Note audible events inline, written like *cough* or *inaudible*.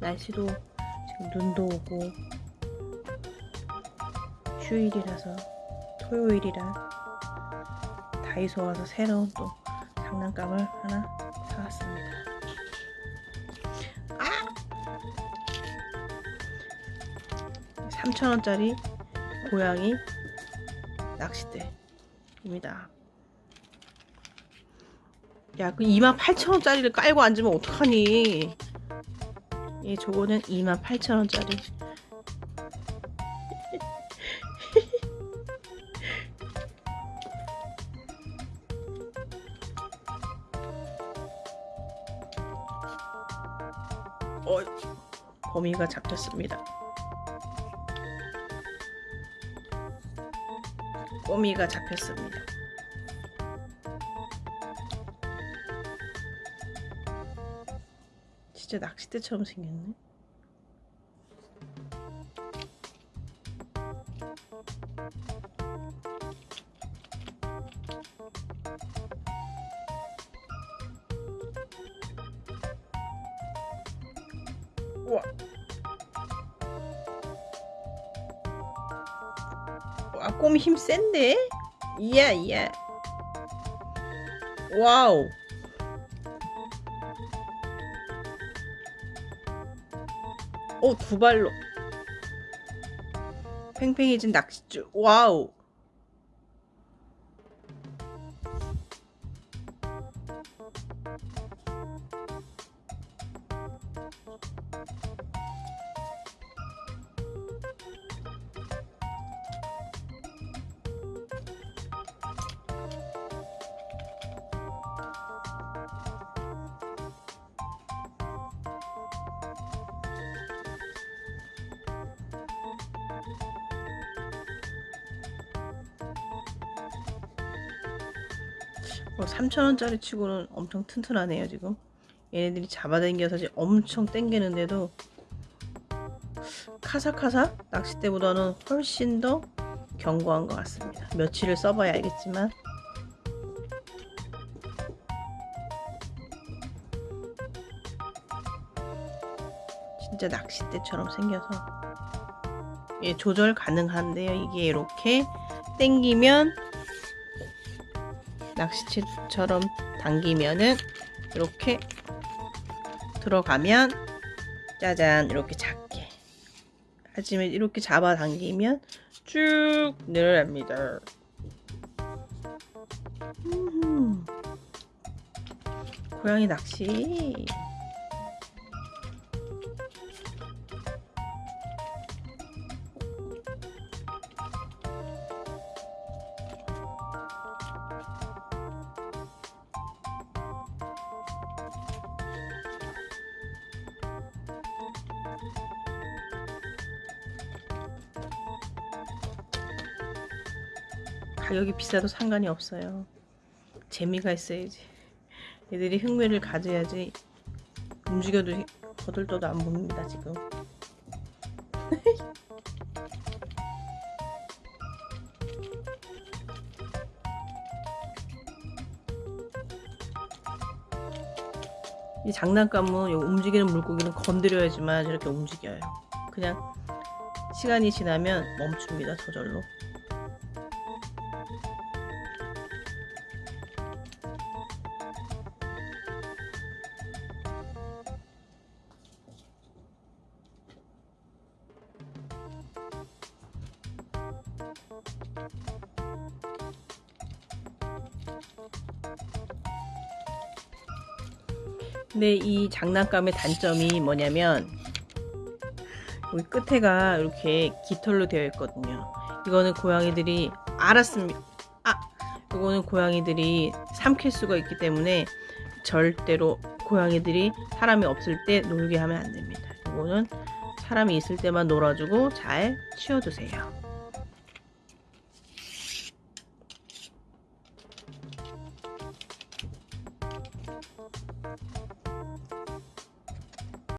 날씨도 지금 눈도 오고 휴일이라서 토요일이라 다이소 와서 새로운 또 장난감을 하나 사왔습니다. 아! 3,000원짜리 고양이 낚싯대입니다. 야, 그 28,000원짜리를 깔고 앉으면 어떡하니? 예, 저거는 28,000원짜리. *laughs* 어, 범위가 잡혔습니다. 꼬미가 잡혔습니다. 진짜 낚싯대처럼 생겼네. 우와. 와, 꼬미 힘 센데? 이야, 이야. 와우. 오, 어, 두 발로. 팽팽해진 낚싯줄. 와우. 3,000원짜리 치고는 엄청 튼튼하네요 지금. 얘네들이 잡아당겨서 엄청 땡기는데도 카사카사 낚싯대보다는 훨씬 더 견고한 것 같습니다. 며칠을 써봐야 알겠지만. 진짜 낚싯대처럼 생겨서. 예, 조절 가능한데요. 이게 이렇게 땡기면 낚시채처럼 당기면은 이렇게 들어가면 짜잔 이렇게 작게. 하지만 이렇게 잡아 당기면 쭉 늘어납니다. 고양이 낚시 가격이 비싸도 상관이 없어요. 재미가 있어야지. 애들이 흥미를 가져야지 움직여도 거들떠도 안 봅니다 지금. *laughs* 이 장난감은 움직이는 물고기는 건드려야지만 저렇게 움직여요. 그냥 시간이 지나면 멈춥니다 저절로. 근데 이 장난감의 단점이 뭐냐면 여기 끝에가 이렇게 깃털로 되어 있거든요. 이거는 고양이들이 알았습니다. 아 이거는 고양이들이 삼킬 수가 있기 때문에 절대로 고양이들이 사람이 없을 때 놀게 하면 안 됩니다. 이거는 사람이 있을 때만 놀아주고 잘 치워두세요